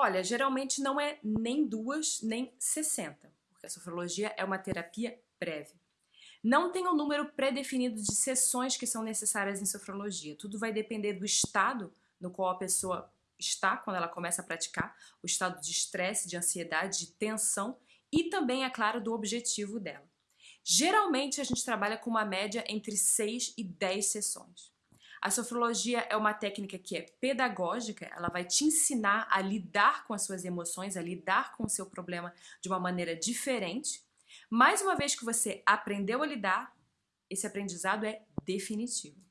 Olha, geralmente não é nem duas, nem 60, porque a sofrologia é uma terapia breve. Não tem um número pré-definido de sessões que são necessárias em sofrologia. Tudo vai depender do estado no qual a pessoa está quando ela começa a praticar, o estado de estresse, de ansiedade, de tensão e também, é claro, do objetivo dela. Geralmente a gente trabalha com uma média entre 6 e 10 sessões. A sofrologia é uma técnica que é pedagógica, ela vai te ensinar a lidar com as suas emoções, a lidar com o seu problema de uma maneira diferente. Mais uma vez que você aprendeu a lidar, esse aprendizado é definitivo.